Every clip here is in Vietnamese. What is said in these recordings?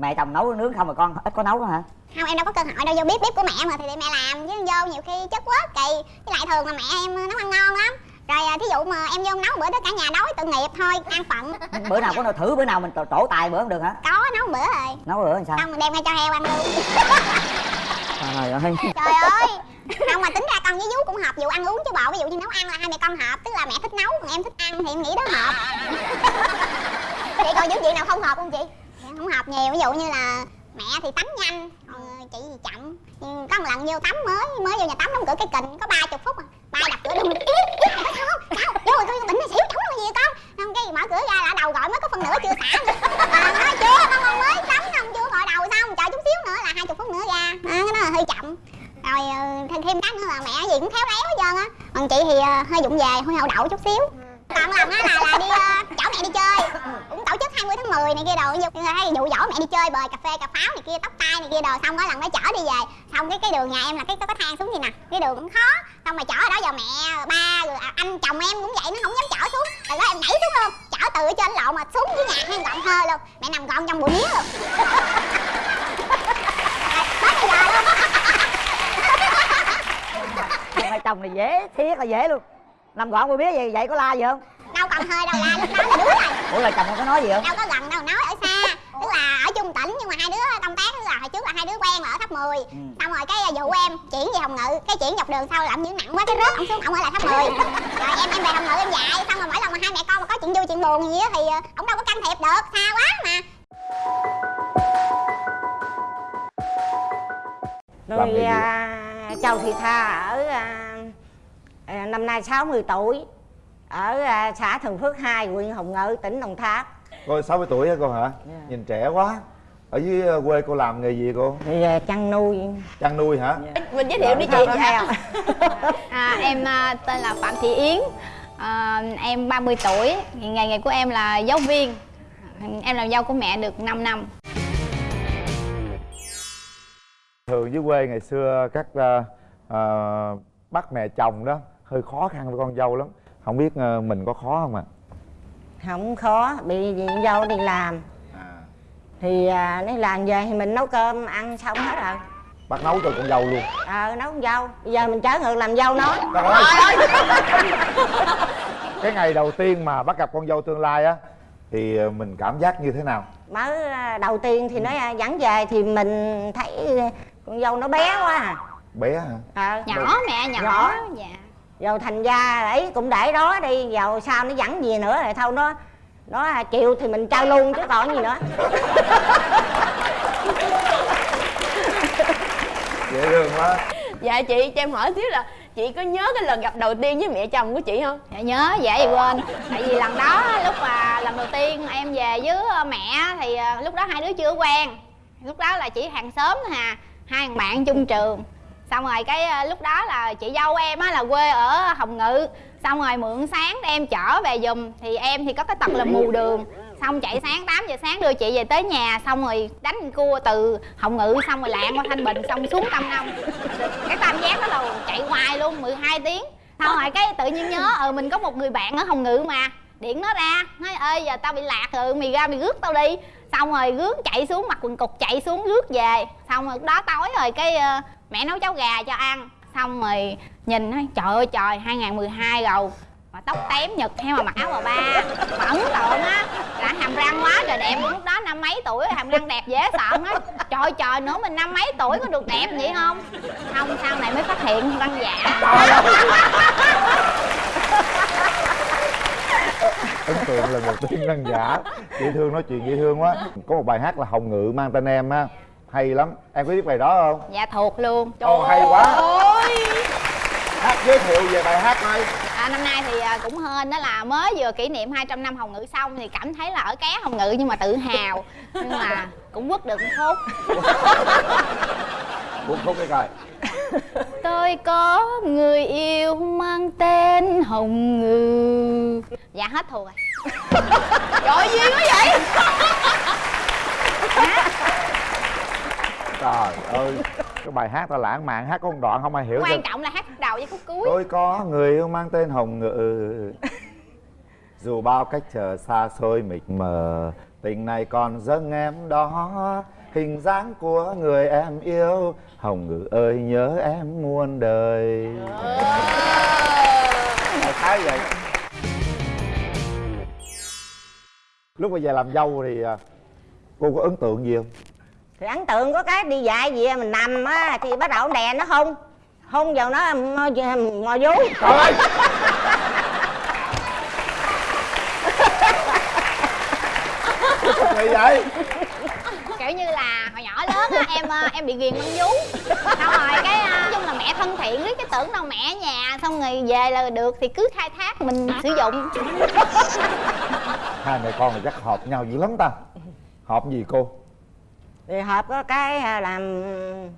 mẹ chồng nấu nướng không mà con ít có nấu đó hả? Không em đâu có cơ hội đâu vô bếp bếp của mẹ mà thì mẹ làm chứ vô nhiều khi chất quá kỳ. Với lại thường mà mẹ em nấu ăn ngon lắm. Rồi à, thí dụ mà em vô nấu bữa đó cả nhà đói tội nghiệp thôi ăn phận. Bữa nào có nào thử bữa nào mình trổ, tài bữa không được hả? Có nấu bữa rồi. Nấu bữa làm sao? Xong mình đem ngay cho heo ăn luôn. Trời ơi. Trời ơi. Không mà tính ra con với vú cũng hợp vụ ăn uống chứ bộ ví dụ như nấu ăn là hai mẹ con hợp tức là mẹ thích nấu còn em thích ăn thì em nghĩ đó hợp. Vậy còn những chuyện nào không hợp không chị không hợp nhiều ví dụ như là mẹ thì tắm nhanh còn chị thì chậm. Nhưng có một lần vô tắm mới mới vô nhà tắm đóng cửa cái kình có ba chục phút à ba đập cửa đùng không sao vô rồi tôi bệnh này xỉu tắm gì con. Không cái mở cửa ra là đầu gọi mới có phân nửa chưa xả. Nữa à, nói chưa con còn mới tắm không chưa gọi đầu xong chờ chút xíu nữa là hai chục phút nữa ra. À, cái đó là hơi chậm. Rồi ờ, thêm thêm cái nữa là mẹ gì cũng khéo léo hết trơn á. Còn chị thì ờ, hơi vụng về hơi hậu đậu chút xíu. Còn lần á là là đi ờ, 20 tháng 10 này kia đồ nhưng mà thấy dụ dỗ mẹ đi chơi bời cà phê cà pháo này kia tóc tai này kia đồ xong á lần đó chở đi về. Xong cái cái đường nhà em là cái có cái thang xuống gì nè cái đường cũng khó. Xong mà chở ở đó giờ mẹ ba rồi à, anh chồng em cũng vậy nó không dám chở xuống. Rồi đó em nhảy xuống luôn chở từ ở trên lộ mà xuống dưới nhà hang gọn hơi luôn. Mẹ nằm gọn trong bụi mía luôn. Tới bây giờ luôn. Hai chồng này dễ thiệt là dễ luôn. Nằm gọn bữa biết gì vậy có la gì không? Đâu còn hơi đâu la lúc đó là đứa rồi ủa là chồng không có nói gì không đâu có gần đâu nói ở xa. Tức là ở chung tỉnh nhưng mà hai đứa công tác tức là hồi trước là hai đứa quen ở tháp 10 Ừ. xong rồi cái vụ em chuyển về hồng ngự. Cái chuyển dọc đường sau làm những nặng quá cái rớt ổng xuống. Ổng ở lại tháp 10 rồi em em về hồng ngự em dạy. Xong rồi mỗi lần mà hai mẹ con mà có chuyện vui chuyện buồn gì á thì ờ, ổng đâu có can thiệp được. Xa quá mà. Rồi à, Châu Thị Tha ở à, à, năm nay 60 tuổi ở à, xã Thường Phước 2 huyện Hồng Ngự tỉnh Đồng Tháp. Cô 60 tuổi hả cô hả? Dạ. nhìn trẻ quá. Ở dưới ờ, quê cô làm nghề gì cô? Thì à, chăn nuôi. Chăn nuôi hả? Mình giới thiệu đi chị. Có heo. à, em à, tên là phạm thị yến. À, em 30 tuổi. Nghề nghiệp của em là giáo viên. Em làm dâu của mẹ được 5 năm. Thường dưới quê ngày xưa các ờ, bắt mẹ chồng đó hơi khó khăn với con dâu lắm không biết ờ, mình có khó không ạ? Không khó bị gì dâu đi làm. À. thì à, đi làm về thì mình nấu cơm ăn xong hết rồi. Bắt nấu cho con dâu luôn. Ờ nấu con dâu. Bây giờ mình trở ngược làm dâu nó. Trời ơi! cái ngày đầu tiên mà bắt gặp con dâu tương lai á thì ờ, mình cảm giác như thế nào? Mới à, đầu tiên thì nó à, dẫn về thì mình thấy con dâu nó bé quá à. Bé hả? Ờ. Nhỏ mẹ nhỏ, Nhỏ. dạ rồi thành ra ấy cũng để đó đi vào sau nó dẫn gì nữa rồi thôi nó nó chịu thì mình trao luôn chứ còn gì nữa. Dễ thương quá. Dạ chị cho em hỏi xíu là chị có nhớ cái lần gặp đầu tiên với mẹ chồng của chị không? Dạ nhớ dễ gì quên. Tại vì lần đó lúc mà lần đầu tiên em về với ờ, mẹ thì ờ, lúc đó hai đứa chưa quen. Lúc đó là chỉ hàng xóm thôi à hai thằng bạn chung trường xong rồi cái ờ, lúc đó là chị dâu em á là quê ở hồng ngự. Xong rồi mượn sáng để em chở về giùm. Thì em thì có cái tật là mù đường. Xong chạy sáng 8 giờ sáng đưa chị về tới nhà. Xong rồi đánh cua từ hồng ngự xong rồi lạng qua thanh bình xong xuống tam nông. Cái tam giác đó là chạy hoài luôn 12 tiếng. Xong rồi cái tự nhiên nhớ ừ mình có một người bạn ở hồng ngự mà. Điện nó ra, nói ơi giờ tao bị lạc rồi, mày ra mày rước tao đi. Xong rồi rước chạy xuống, mặc quần cục chạy xuống rước về. Xong rồi đó tối rồi cái ờ, mẹ nấu cháo gà cho ăn. Xong rồi nhìn nói trời ơi, trời 2012 rồi. Mà tóc tém nhật hay mà mặc áo bà ba. Mà ấn tượng á, là hàm răng quá trời đẹp. Lúc đó năm mấy tuổi, hàm răng đẹp dễ sợ nói trời trời nữa mình năm mấy tuổi có được đẹp vậy không? Không, sau này mới phát hiện răng giả. Ấn tượng là một tiếng răng giả. Dễ thương nói chuyện, dễ thương quá. Có một bài hát là hồng ngự mang tên em á hay lắm. Em có biết bài đó không? Dạ thuộc luôn. Ồ, hay quá. Hát giới thiệu về bài hát này À, năm nay thì à, cũng hên đó là mới vừa kỷ niệm 200 năm Hồng Ngự xong thì cảm thấy là ở ké Hồng Ngự nhưng mà tự hào. Nhưng mà cũng quất được một phút buông khúc cái coi. Tôi có người yêu mang tên Hồng Ngự. Dạ hết thuộc rồi. Trời duyên quá vậy trời ơi cái bài hát ta lãng mạn hát có một đoạn không ai hiểu quan trọng là hát đầu với khúc cuối. Tôi có người yêu mang tên hồng ngự. Dù bao cách chờ xa xôi mịt mờ tình này còn dâng em đó. Hình dáng của người em yêu hồng ngự ơi nhớ em muôn đời. Khái vậy? Lúc bây giờ làm dâu thì à, cô có ấn tượng gì không thì ấn tượng có cái đi dạy gì mình nằm á thì bắt đầu đè nó hôn. Hôn vào nó mò, mò vú trời ơi Gì vậy kiểu như là hồi nhỏ lớn á em ờ, em bị ghiền con vú. Xong rồi cái ờ, nói chung là mẹ thân thiện riết cái tưởng đâu mẹ ở nhà xong rồi về là được thì cứ khai thác mình sử dụng. Hai mẹ con này chắc hợp nhau dữ lắm ta. Hợp gì cô thì hợp có cái à, làm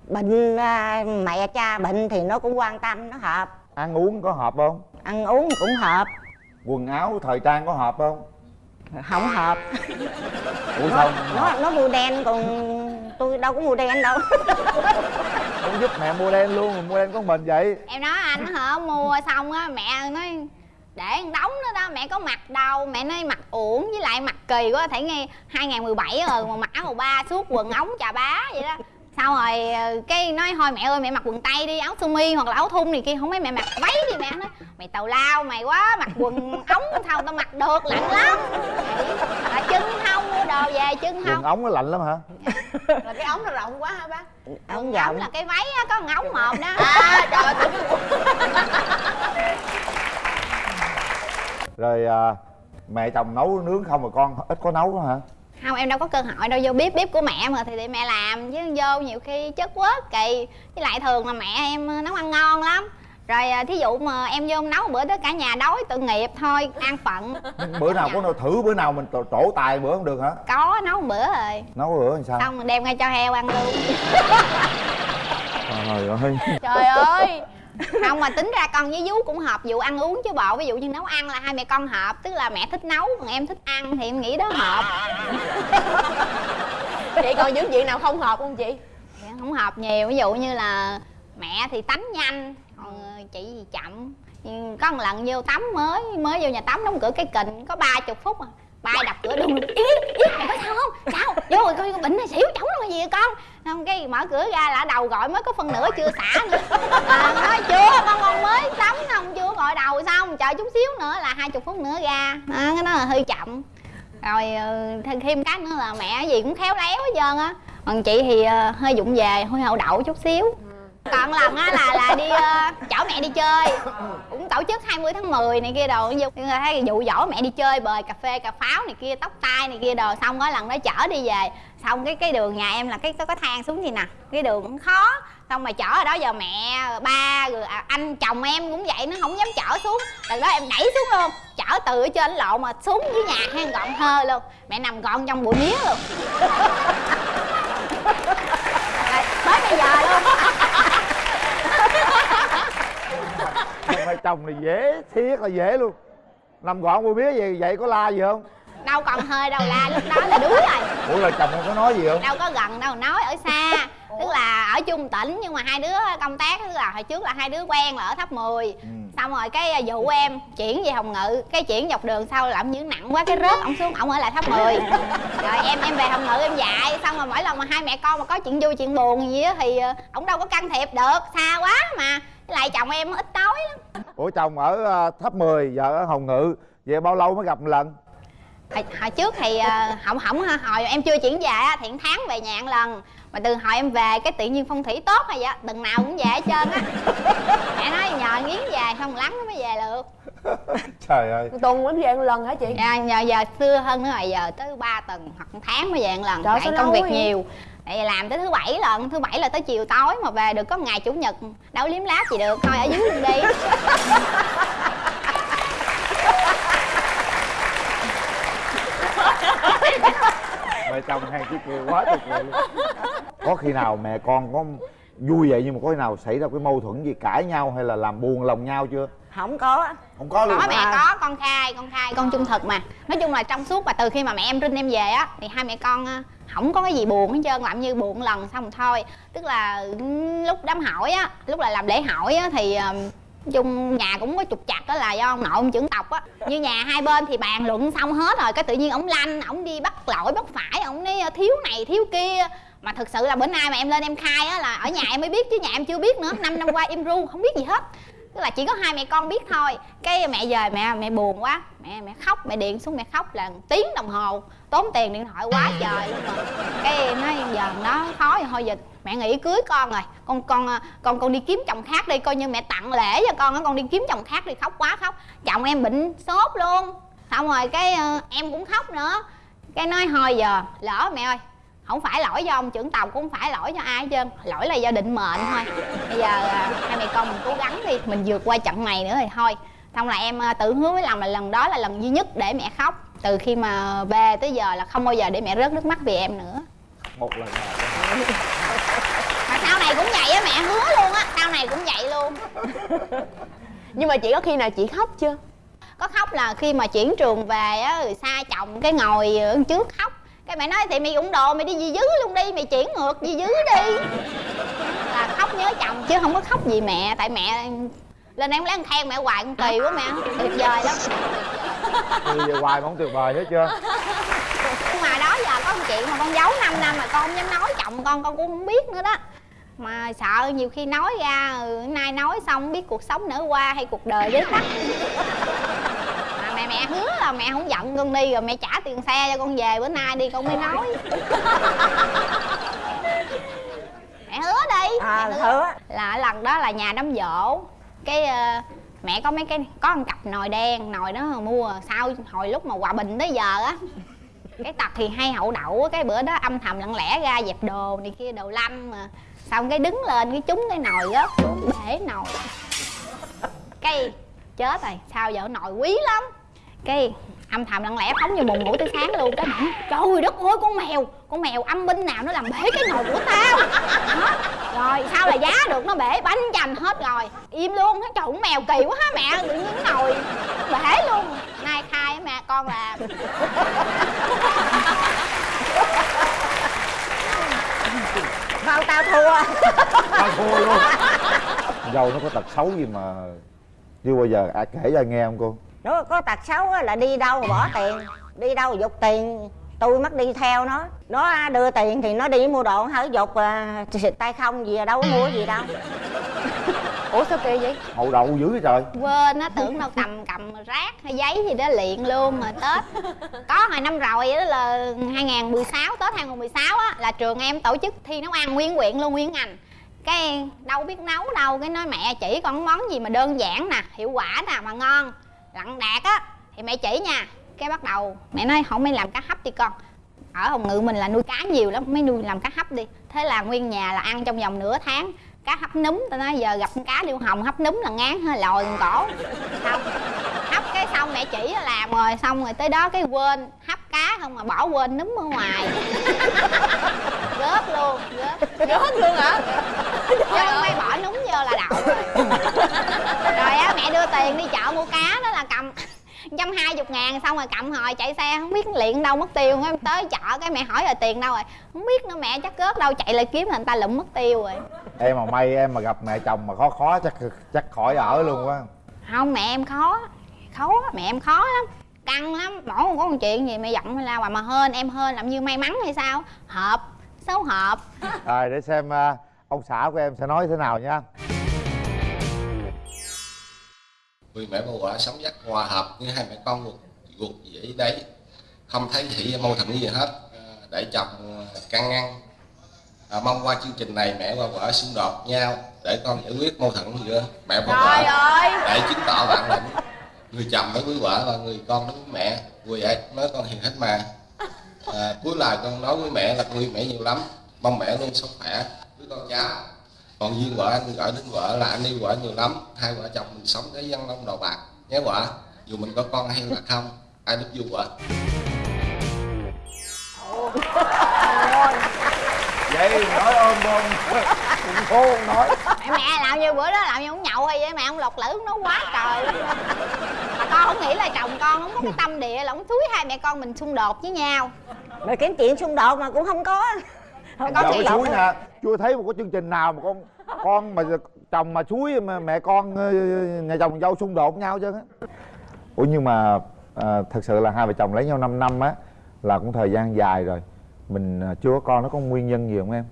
bệnh à, mẹ cha bệnh thì nó cũng quan tâm nó hợp. Ăn uống có hợp không? Ăn uống cũng hợp. Quần áo thời trang có hợp không? Không hợp. Ủa sao nó nó mua đen còn tôi đâu có mua đen đâu. Không giúp mẹ mua đen luôn mà mua đen có mình vậy. Em nói anh hả mua xong á mẹ nói để đóng nữa đó mẹ có mặc đâu mẹ nói mặc uổng với lại mặc kỳ quá thấy nghe 2017 rồi mà mặc áo màu ba suốt quần ống chà bá vậy đó. Sau rồi ờ, cái nói thôi mẹ ơi mẹ mặc quần tây đi áo sơ mi hoặc là áo thun này kia không mấy mẹ mặc váy đi mẹ nói mày tào lao mày quá mặc quần ống sao tao mặc được lạnh lắm. Là chân không mua đồ về chân quần không ống nó lạnh lắm hả? Là cái ống nó rộng quá hả bác? Ống rộng. là cái váy á, có ống một đó. À trời ơi, rồi à, mẹ chồng nấu nướng không mà con ít có nấu đó hả? Không em đâu có cơ hội đâu vô bếp bếp của mẹ mà thì, thì mẹ làm chứ vô nhiều khi chất quất kỳ. Với lại thường là mẹ em nấu ăn ngon lắm. Rồi à, thí dụ mà em vô nấu bữa đó cả nhà đói tội nghiệp thôi an phận. Bữa nào có nào thử bữa nào mình trổ, tài bữa không được hả? Có nấu một bữa rồi. Nấu bữa làm sao? Xong đem ngay cho heo ăn luôn. Trời ơi. Trời ơi không mà tính ra con với vú cũng hợp vụ ăn uống chứ bộ ví dụ như nấu ăn là hai mẹ con hợp tức là mẹ thích nấu còn em thích ăn thì em nghĩ đó hợp. Vậy còn những chuyện nào không hợp không chị? Dạ, không hợp nhiều ví dụ như là mẹ thì tắm nhanh còn ờ, chị thì chậm. Có một lần vô tắm mới mới vô nhà tắm đóng cửa cái kình có ba chục phút à bay đập cửa đùng ý ý mày có sao không? Sao? Vô rồi coi bệnh này xỉu chóng rồi gì vậy con? Xong cái mở cửa ra là đầu gọi mới có phân nửa chưa xả nữa. À, nói chưa con con mới tắm xong chưa gọi đầu xong. Chờ chút xíu nữa là hai chục phút nữa ra. À, cái đó là hơi chậm. Rồi ờ, thêm cái nữa là mẹ gì cũng khéo léo hết trơn á. Còn chị thì ờ, hơi dụng về hơi hậu đậu chút xíu còn lần á là là đi uh, chở mẹ đi chơi. Cũng tổ chức 20 tháng 10 này kia đồ. Như nhưng mà thấy dụ dỗ mẹ đi chơi bời cà phê cà pháo này kia tóc tai này kia đồ. Xong có lần đó chở đi về. Xong cái cái đường nhà em là cái có cái thang xuống gì nè. Cái đường cũng khó. Xong mà chở ở đó giờ mẹ ba rồi à, anh chồng em cũng vậy nó không dám chở xuống. Lần đó em đẩy xuống luôn. Chở từ ở trên lộ mà xuống dưới nhà hang gọn hơ luôn. Mẹ nằm gọn trong bụi mía luôn. Mới tới bây giờ luôn. Chồng này dễ thiệt là dễ luôn. Nằm gọn bùi mía gì vậy có la gì không? Đâu còn hơi đâu la lúc đó là đuối rồi. Ủa là chồng em có nói gì không? Đâu có gần đâu nói ở xa. Tức là ở chung tỉnh nhưng mà hai đứa công tác tức là hồi trước là hai đứa quen là ở tháp 10 Ừ. xong rồi cái à, dụ em chuyển về hồng ngự cái chuyển dọc đường sau làm như nặng quá cái rớt ổng xuống ổng ở lại tháp 10 rồi em em về hồng ngự em dạy xong rồi mỗi lần mà hai mẹ con mà có chuyện vui chuyện buồn gì á thì à, ổng đâu có can thiệp được xa quá mà lại chồng em ít nói lắm. Ủa chồng ở à, tháp 10 vợ ở hồng ngự. Vậy bao lâu mới gặp một lần? Hồi, hồi trước thì à, không không hồi em chưa chuyển về thì một tháng về nhà một lần. Mà từ hồi em về cái tự nhiên phong thủy tốt rồi vậy tuần nào cũng về hết trơn á. Mẹ nói nhờ nghiến về xong lắng nó mới về được. Trời ơi. Tuần mới về một lần hả chị? À, nhờ giờ xưa hơn nữa rồi giờ tới 3 tuần hoặc tháng mới về một lần. Trời, tại công việc vậy? nhiều tại làm tới thứ bảy lần, thứ bảy là tới chiều tối mà về được có ngày chủ nhật, đâu liếm láp gì được, thôi ở dưới luôn đi. Mẹ chồng hay chỉ cười quá tuyệt vời luôn. Có khi nào mẹ con có vui vậy nhưng mà có khi nào xảy ra cái mâu thuẫn gì cãi nhau hay là làm buồn lòng nhau chưa? Không có. Không có luôn có mẹ có con khai con khai con trung thực mà. Nói chung là trong suốt và từ khi mà mẹ em rinh em về á thì hai mẹ con ờ, không có cái gì buồn hết trơn làm như buồn lần xong rồi thôi. Tức là lúc đám hỏi á lúc là làm lễ hỏi á thì ờ, Nói chung nhà cũng có trục chặt đó là do ông nội ông trưởng tộc á. Như nhà hai bên thì bàn luận xong hết rồi cái tự nhiên ổng lanh ổng đi bắt lỗi bắt phải ổng nói thiếu này thiếu kia. Mà thực sự là bữa nay mà em lên em khai á là ở nhà em mới biết chứ nhà em chưa biết nữa. Năm năm qua em ru không biết gì hết tức là chỉ có hai mẹ con biết thôi. Cái mẹ về mẹ mẹ buồn quá. Mẹ mẹ khóc, mẹ điện xuống mẹ khóc là tiếng đồng hồ. Tốn tiền điện thoại quá trời luôn rồi. Cái nói giờ nó khó thì thôi giờ mẹ nghĩ cưới con rồi. Con con con con đi kiếm chồng khác đi, coi như mẹ tặng lễ cho con á. Con đi kiếm chồng khác đi, khóc quá khóc. Chồng em bệnh sốt luôn. Xong rồi cái ờ, em cũng khóc nữa. Cái nói, thôi giờ, lỡ mẹ ơi không phải lỗi do ông trưởng tộc cũng không phải lỗi cho ai hết trơn lỗi là do định mệnh thôi. Bây giờ à, hai mẹ con mình cố gắng đi mình vượt qua trận này nữa thì thôi. Xong là em à, tự hứa với lòng là lần đó là lần duy nhất để mẹ khóc. Từ khi mà về tới giờ là không bao giờ để mẹ rớt nước mắt vì em nữa. Một lần nào. Mà sau này cũng vậy á mẹ hứa luôn á. Sau này cũng vậy luôn. Nhưng mà chị có khi nào chị khóc chưa? Có khóc là khi mà chuyển trường về á rồi xa chồng cái ngồi ở trước khóc cái mẹ nói thì mày ủng đồ mày đi di dứ luôn đi mày chuyển ngược di dứ đi. Là khóc nhớ chồng chứ không có khóc gì mẹ tại mẹ lên em lén khen mẹ hoài con kỳ quá mẹ tuyệt vời lắm. Từ giờ hoài mà không tuyệt vời hết chưa? Nhưng mà đó giờ có một chuyện mà con giấu 5 năm mà con không dám nói chồng con con cũng không biết nữa đó. Mà sợ nhiều khi nói ra nay nói xong biết cuộc sống nở qua hay cuộc đời với mà mẹ hứa là mẹ không giận con đi rồi mẹ trả tiền xe cho con về bữa nay đi con mới nói. Mẹ hứa đi à mẹ hứa. Là lần đó là nhà đám dỗ cái ờ, mẹ có mấy cái có một cặp nồi đen nồi đó mua sau hồi lúc mà hòa bình tới giờ á. Cái tật thì hay hậu đậu á, cái bữa đó âm thầm lặng lẽ ra dẹp đồ này kia đồ lăm mà. Xong cái đứng lên cái trúng cái nồi rớt xuống bể nồi. Cái chết rồi sao giờ nồi quý lắm cái âm thầm lặng lẽ phóng vô buồn ngủ tới sáng luôn cái bảo trời đất ơi con mèo con mèo âm binh nào nó làm bể cái nồi của tao? Đó. rồi sao là giá được nó bể? Bánh chành hết rồi. Im luôn nó trời con mèo kỳ quá ha mẹ? Tự nhiên cái nồi bể luôn. Nay khai á mẹ con làm Không tao thua. Tao thua luôn. Dâu nó có tật xấu gì mà chưa bao giờ ai kể cho ai nghe không cô nó có tật xấu á là đi đâu bỏ tiền đi đâu dục tiền. Tôi mất đi theo nó. Nó đưa tiền thì nó đi mua đồ hở dục à, xịt tay không gì à, đâu có mua gì đâu. Ủa sao kỳ vậy? Hậu đậu dữ vậy trời. Quên nó tưởng đâu cầm cầm rác hay giấy gì đó liền luôn mà tết. Có hồi năm rồi đó là 2016 tết 2016 á là trường em tổ chức thi nấu ăn nguyên quyện luôn nguyên ngành. Cái đâu biết nấu đâu cái nói mẹ chỉ con món gì mà đơn giản nè hiệu quả nè mà ngon lặng đạt á thì mẹ chỉ nha. Cái bắt đầu mẹ nói không mới làm cá hấp đi con. Ở hồng ngự mình là nuôi cá nhiều lắm mới nuôi làm cá hấp đi. Thế là nguyên nhà là ăn trong vòng nửa tháng cá hấp núm. Tao nói giờ gặp con cá điêu hồng hấp núm là ngán hơi lòi con cổ. Xong hấp cái xong mẹ chỉ làm rồi xong rồi tới đó cái quên hấp cá không mà bỏ quên núm ở ngoài. Gớt luôn gớt gớt luôn hả? Chứ không may bỏ núm vô là đậu rồi. Rồi tiền đi chợ mua cá đó là cầm trăm hai chục ngàn xong rồi cầm hồi chạy xe không biết luyện đâu mất tiêu em tới chợ cái mẹ hỏi rồi tiền đâu rồi không biết nữa mẹ chắc cướp đâu chạy lại kiếm là người ta lụm mất tiêu rồi. Em mà may em mà gặp mẹ chồng mà khó khó chắc chắc khỏi ở luôn quá. Không mẹ em khó khó mẹ em khó lắm căng lắm mỗi một có một chuyện gì mẹ giận hay la hoài mà hên em hên làm như may mắn hay sao? Hợp số hợp. Rồi để xem à, ông xã của em sẽ nói thế nào nha vì mẹ bà quả sống rất hòa hợp như hai mẹ con ruột ruột vậy đấy không thấy thị mâu thuẫn gì hết. À, để chồng can ngăn. À, mong qua chương trình này mẹ và vợ xung đột nhau để con giải quyết mâu thuẫn giữa mẹ và vợ. ơi! Để chứng tỏ bản lĩnh người chồng đối với vợ và người con đối với mẹ. Vui vậy nói con hiền hết mà. À, cuối lời con nói với mẹ là con yêu mẹ nhiều lắm. Mong mẹ luôn sống khỏe. Với con cháu còn duyên vợ anh gọi đến vợ là anh yêu vợ nhiều lắm. Hai vợ chồng mình sống cái dân long đầu bạc. Nhé vợ dù mình có con hay là không ai giúp vui vợ vậy nói ôm bông. Cũng khô nói. Mẹ mẹ làm như bữa đó làm như ông nhậu hay vậy? Mẹ ông lột lử nó quá trời mà con không nghĩ là chồng con không có cái tâm địa là ông thúi hai mẹ con mình xung đột với nhau. Rồi kiếm chuyện xung đột mà cũng không có không Có nè chưa thấy một cái chương trình nào mà con con mà chồng mà suối mà mẹ con ờ, nhà chồng dâu xung đột nhau chứ. Ủa nhưng mà à, thật sự là hai vợ chồng lấy nhau 5 năm á là cũng thời gian dài rồi. Mình à, chưa có con nó có nguyên nhân gì không em?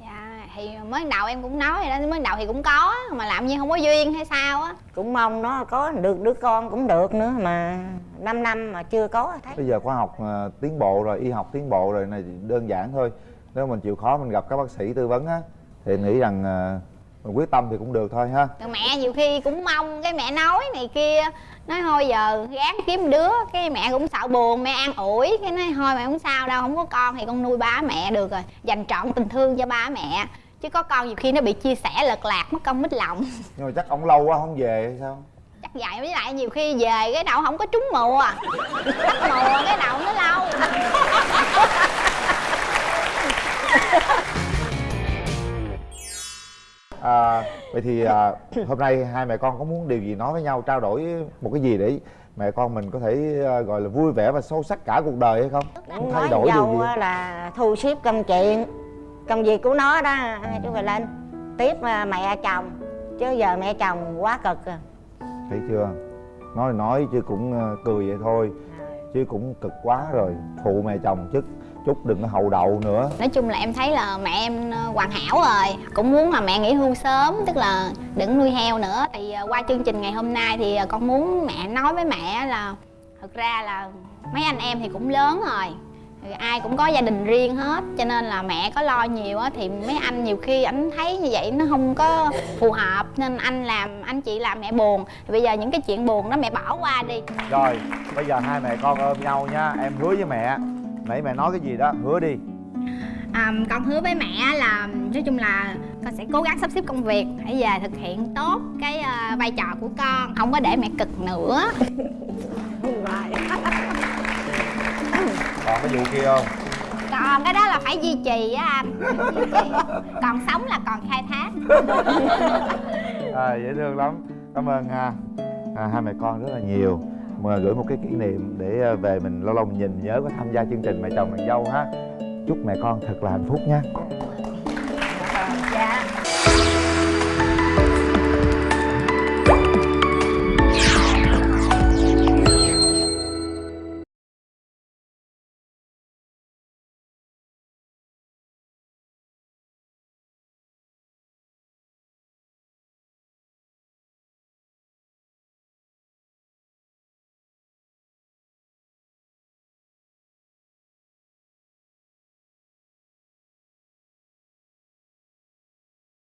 Dạ thì mới đầu em cũng nói rồi đó mới đầu thì cũng có mà làm như không có duyên hay sao á. Cũng mong nó có được đứa con cũng được nữa mà 5 năm mà chưa có thấy. Bây giờ khoa học à, tiến bộ rồi y học tiến bộ rồi này đơn giản thôi. Nếu mình chịu khó mình gặp các bác sĩ tư vấn á thì nghĩ rằng mình quyết tâm thì cũng được thôi ha. Rồi mẹ nhiều khi cũng mong cái mẹ nói này kia nói thôi giờ gán kiếm đứa. Cái mẹ cũng sợ buồn mẹ an ủi cái nói thôi mẹ không sao đâu không có con thì con nuôi ba mẹ được rồi dành trọn tình thương cho ba mẹ. Chứ có con nhiều khi nó bị chia sẻ lật lạc mất công mất lòng. Nhưng mà chắc ông lâu quá không về hay sao? Chắc vậy với lại nhiều khi về cái đầu không có trúng mùa. Trúng mùa cái đầu nó lâu à, vậy thì à, hôm nay hai mẹ con có muốn điều gì nói với nhau trao đổi một cái gì để mẹ con mình có thể à, gọi là vui vẻ và sâu sắc cả cuộc đời hay không? Muốn thay đổi điều gì? là thu xếp công chuyện công việc của nó đó hai chú phải lên tiếp à, mẹ chồng chứ giờ mẹ chồng quá cực à. Thấy chưa? Nói nói chứ cũng à, cười vậy thôi chứ cũng cực quá rồi phụ mẹ chồng chứ chút đừng có hậu đậu nữa. Nói chung là em thấy là mẹ em ờ, hoàn hảo rồi. Cũng muốn là mẹ nghỉ hưu sớm tức là đừng nuôi heo nữa. Thì ờ, qua chương trình ngày hôm nay thì ờ, con muốn mẹ nói với mẹ là thực ra là mấy anh em thì cũng lớn rồi. Thì ai cũng có gia đình riêng hết cho nên là mẹ có lo nhiều á thì mấy anh nhiều khi anh thấy như vậy nó không có phù hợp nên anh làm anh chị làm mẹ buồn. Thì bây giờ những cái chuyện buồn đó mẹ bỏ qua đi. Rồi bây giờ hai mẹ con ôm nhau nha em hứa với mẹ nãy mẹ nói cái gì đó? Hứa đi. À, con hứa với mẹ là nói chung là con sẽ cố gắng sắp xếp công việc hãy về thực hiện tốt cái ờ, vai trò của con không có để mẹ cực nữa. Còn cái vụ kia không? Còn cái đó là phải duy trì á anh trì. còn sống là còn khai thác. À, dễ thương lắm. Cảm ơn ha. À, hai mẹ con rất là nhiều mà gửi một cái kỷ niệm để à, về mình lâu lâu mình nhìn nhớ, có tham gia chương trình mẹ chồng nàng dâu ha. Chúc mẹ con thật là hạnh phúc nha.